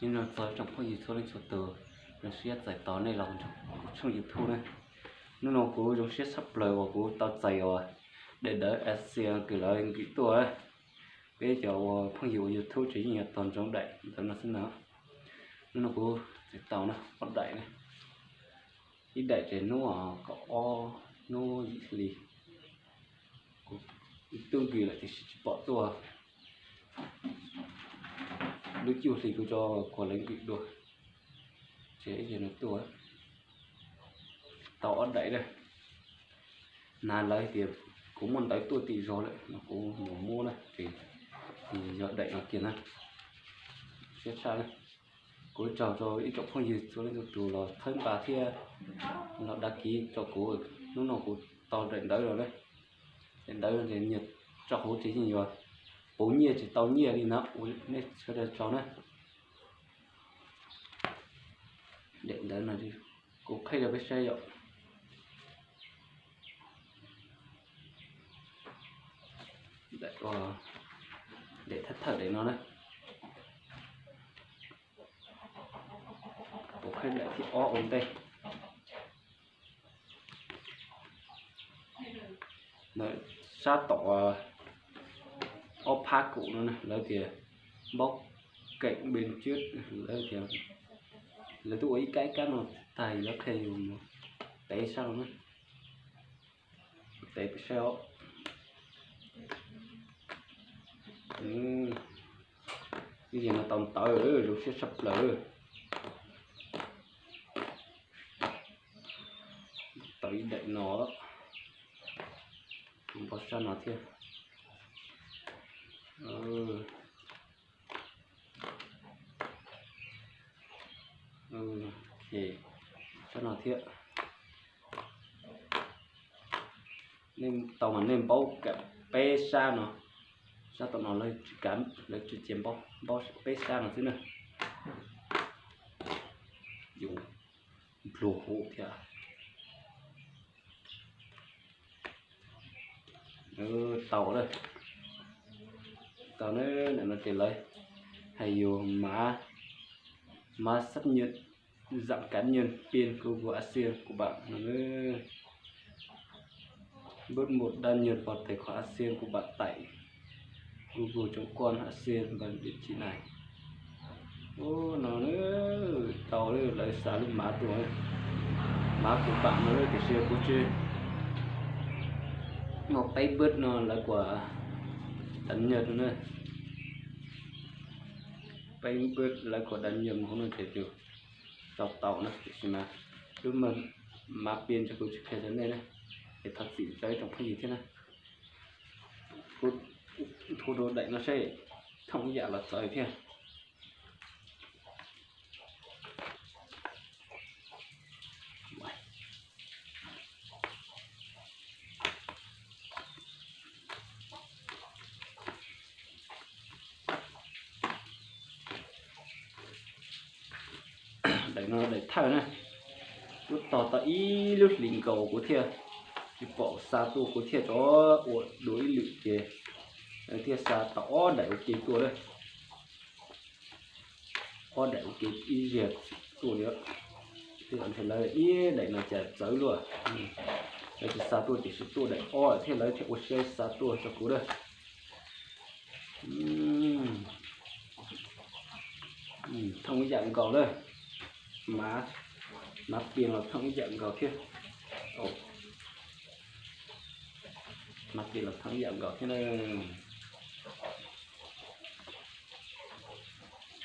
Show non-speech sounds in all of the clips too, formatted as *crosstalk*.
nhưng mà giờ trong có gì thôi lên chỗ từ nó sẽ giải tỏ này lòng trong trong youtube này nó nó cố giống sẽ sắp lời và cố tao chạy rồi, để đỡ ASEAN cứ lời kỹ tuổi bây giờ phong hiệu thu chỉ nhiều toàn trong đại đó nó xin nào. Nó cố giải tỏ nó, bắt đại này. Ít đại thì nó à, có o, nó gì tương kỳ lại thì bỏ tua đứa chiều thì tôi cho quả lấy bị đuổi. Chế thì nó tua tàu ở đấy đây. Nà lấy thì cũng muốn tới tua tỷ rồi đấy. Nó cũng muốn mua này. Thì thì giờ đẩy nó kia này. Chết sao này cố chào cho ít trọng không gì, cho nên tụ là thân bà thia. Nó đã ký cho cố lúc nào cố to đến đấy rồi đấy. Đến đấy thì nhiệt cho hố thế gì rồi bố nhiệt chỉ tàu nhiệt đi nó nè cho được cho này để đấy là đi cũng khai được cái xe rồi để có để thất thở để nó đấy cũng khai lại thì o ổn đây đấy sát tỏ ô pha cụ nữa này lấy thì bóc cạnh bên trước, lấy thì lấy tôi ấy cái cái mà tài nó khay dùng tay sao nữa. Tay sao ừ. cái gì mà tầm tớ rồi sẽ sập lỡ tới đậy nó. Bỏ sao nó thiệt ừ ừ thì thiện. Nên tàu mà nên bao cả pe sa nó sao tàu nó lấy cắm lấy chuyện chém bao bao pe sa nó thế này dùng lùa hộ thiệt ừ, tàu đây. Tàu nó để nó tiền lấy hay dùng má má sắp nhiệt dạng cá nhân pin của ASEAN của bạn. Nó bước một đăng nhập vào tài khoản ASEAN của bạn tại google.com ASEAN và địa chỉ này. Ô, nó nữa tàu đấy lại xả lên má tuổi má của bạn nó cái xe của chơi một tay bớt nó là của đánh nhật nữa. Tay bớt là của đánh nhật không được thể được tàu tàu nữa thì mà lúc mà mà biên cho cô chỉ phải này này. Để thật sự chơi trong cái gì thế này? Thu thu đồ đại nó sẽ thông giả là trời thế à để nó để thở này. Lúc tỏ tỏ ý lúc lĩnh cầu của thiệt thì bỏ xa tu của thiệt cho đối lựu kì thiệt xa tỏ để ok tua đây có để ok ý diệt tua nữa. Thì anh thấy là ý để nó chả tới luôn. Đây thì xa tua chỉ số tua để o thế lấy thì ok xa tua cho cú đây. Ừ. Ừ, thông dạng cầu đây má má tiền là thắng dạng gạo kia. Ồ. Má tiền là thắng dạng gạo thế này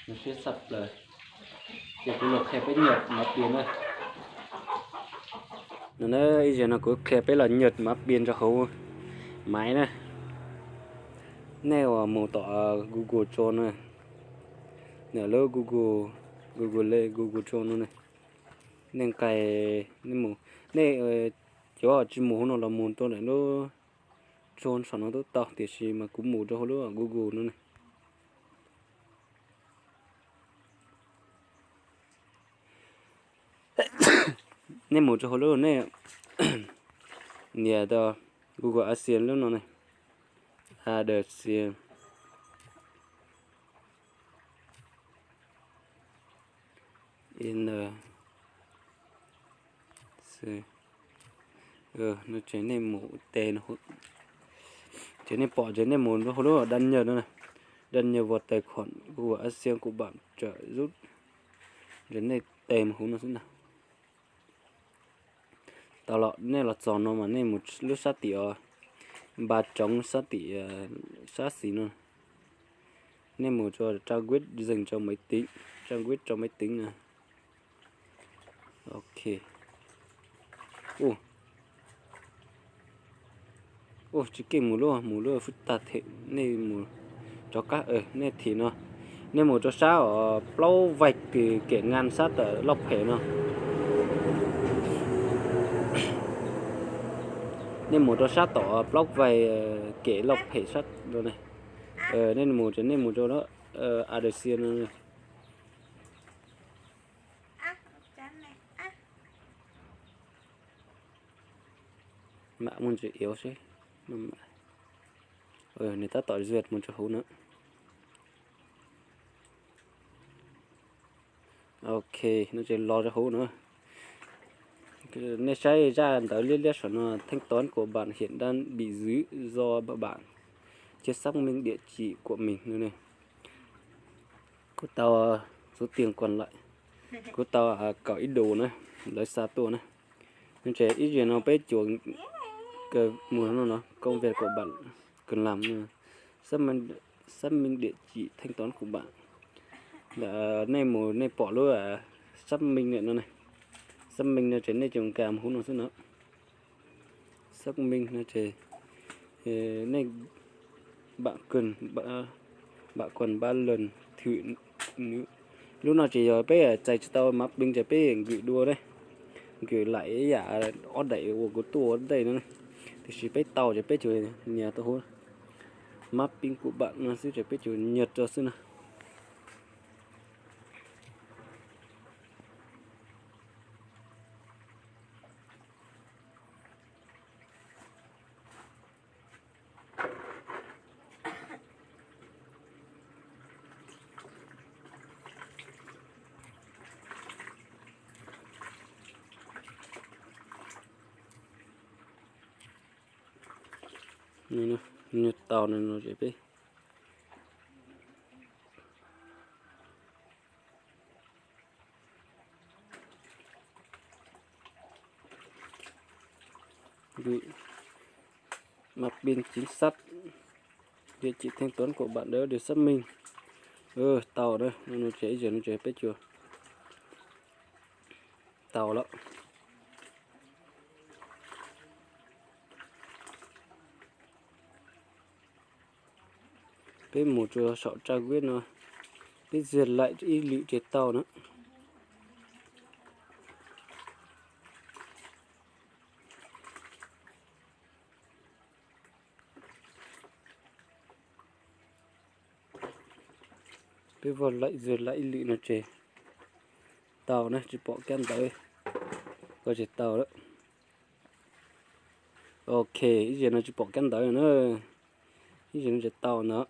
nó sẽ sập rồi giờ tôi lột kẹp với nhật, má tiền này nó bây giờ nó cứ kẹp ấy là nhật, má tiền cho hấu máy này neo mô tỏ google cho này nè, lỡ google google google cho nó này. Nên cài nên mù nên chỗ chỉ mù nó là mù tôi này, nó trôn sản nó tốt tạo thì gì mà cũng mù cho nó google nữa này. *coughs* Nên mù cho nó này, *coughs* nhà đó google ASEAN luôn nó này. ASEAN n c ờ. ờ nó trở nên mũ tè nó trở nên bỏ trở nên muốn nó hồi đó đăng nhờ nữa này. Đăng nhờ vào tài khoản của ASEAN của bạn trợ giúp. Đến đây tèm hú nó sẽ nào. Tao lọ nên là tròn nó mà nên một lúc sát tỉ ờ. ba trống sát tỉ sát xí nữa nên một cho trang quyết dành cho máy tính. Trang quyết cho máy tính nè ok. Ô ô chỉ cái mù lúa mù lúa phức tạp thế. Nên mù cho các ờ, ở nên thì nó. Nên một cho sao ở lâu vạch thì kẻ ngàn sát ở lọc hệ nó. Nên một cho sát tỏ block vài kể lọc hệ sát rồi này. Ờ nên một cho nên một cho nó ờ adesian này. Mạ muốn chữ yếu chứ. Ờ người ta tỏi duyệt một cho hú nữa. Ok nó chỉ lo cho hú nữa. Nên sai ra tới liên liên nó thanh toán của bạn hiện đang bị giữ do bạn. Chưa xác minh địa chỉ của mình nữa này. Của tao à, số tiền còn lại. Của tao à, có ít đồ nữa lấy xa tổ nữa. Nên trẻ ít gì nó bé chuồng cái mùa nó nó, công việc của bạn cần làm xác minh xác minh địa chỉ thanh toán của bạn. Là nay mùa, nay bỏ luôn à xác minh nữa này. Xác minh nó trên này trồng cam hú nó nữa. Xác minh nó trên ờ, này bạn cần bạn bạn còn ba lần thử lúc nào chỉ giờ bé à, chạy cho tao map binh chạy bé, gửi đua đây. Gửi lại giả ở đẩy của của tour đây nữa này chỉ bé tàu chỉ bé chơi nhà tôi hôn mapping của bạn nó sẽ chỉ bé chơi nhật cho xin nào nhiệt tàu tahun nó JP bị mặt biên chính sách địa chỉ thanh toán của bạn đó được xác minh. Ừ tàu đây, nó chạy giờ nó chạy biết chưa? Tàu đó cái một chỗ sọ tra quyết nó cái diệt lại y liệu triệt tàu nữa cái vòn lại diệt lại liệu nó chè tàu này chỉ bỏ kem tới có chế tàu đó. Ok giờ nó chỉ bỏ kem tới nữa. Giờ nó chế tàu nữa.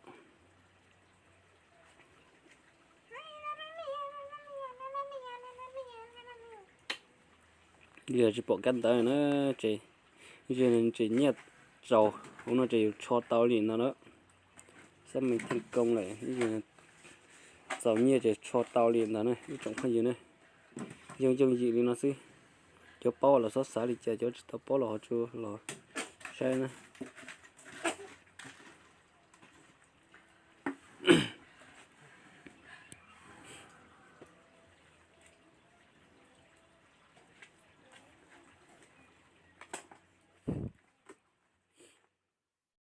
Giờ chỉ bỏ canh tới nó chỉ giờ nên chỉ nhét dầu cũng nó chỉ cho tao liền nó đó. Xem mình thành công này giờ dầu như chỉ cho tao liền nó này trong phần gì này dùng dùng gì đi nó xí. Cho bao là sót xả đi chơi, cho tao bao là họ chưa là sai này